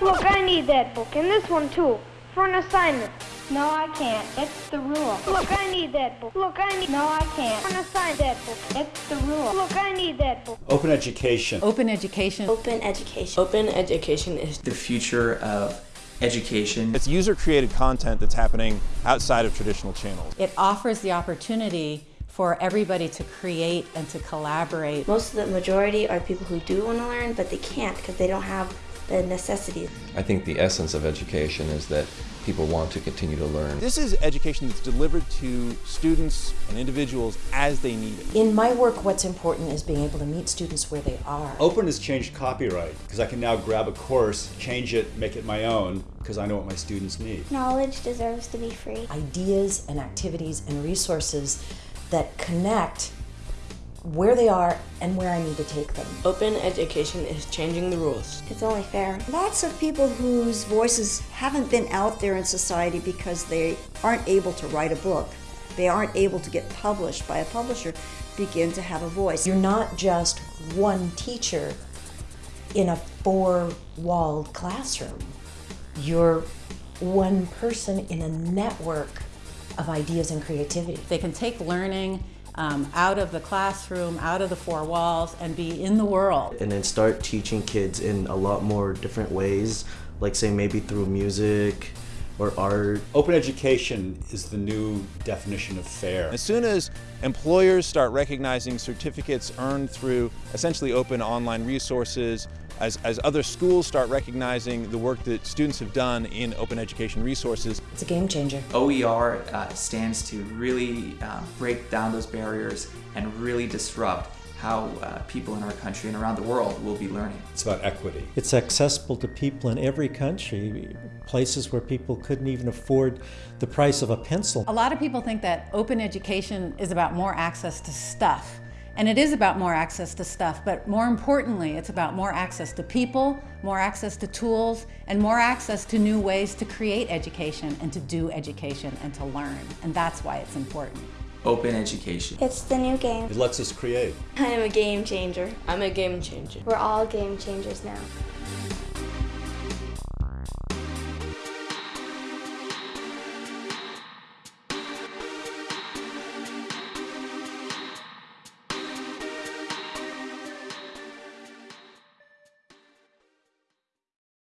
Look, I need that book, and this one too, for an assignment. No, I can't. It's the rule. Look, I need that book. Look, I need. No, I can't. For an assignment, that book. It's the rule. Look, I need that book. Open education. Open education. Open education. Open education is the future of education. It's user-created content that's happening outside of traditional channels. It offers the opportunity for everybody to create and to collaborate. Most of the majority are people who do want to learn, but they can't because they don't have the necessity. I think the essence of education is that people want to continue to learn. This is education that's delivered to students and individuals as they need it. In my work, what's important is being able to meet students where they are. Open has changed copyright because I can now grab a course, change it, make it my own because I know what my students need. Knowledge deserves to be free. Ideas and activities and resources that connect where they are and where I need to take them. Open education is changing the rules. It's only fair. Lots of people whose voices haven't been out there in society because they aren't able to write a book, they aren't able to get published by a publisher, begin to have a voice. You're not just one teacher in a four-walled classroom. You're one person in a network of ideas and creativity. They can take learning um, out of the classroom, out of the four walls, and be in the world. And then start teaching kids in a lot more different ways, like say maybe through music or art. Open education is the new definition of fair. As soon as employers start recognizing certificates earned through essentially open online resources, as, as other schools start recognizing the work that students have done in open education resources. It's a game changer. OER uh, stands to really uh, break down those barriers and really disrupt how uh, people in our country and around the world will be learning. It's about equity. It's accessible to people in every country, places where people couldn't even afford the price of a pencil. A lot of people think that open education is about more access to stuff. And it is about more access to stuff, but more importantly, it's about more access to people, more access to tools, and more access to new ways to create education and to do education and to learn. And that's why it's important. Open education. It's the new game. It lets us create. I am a game changer. I'm a game changer. We're all game changers now.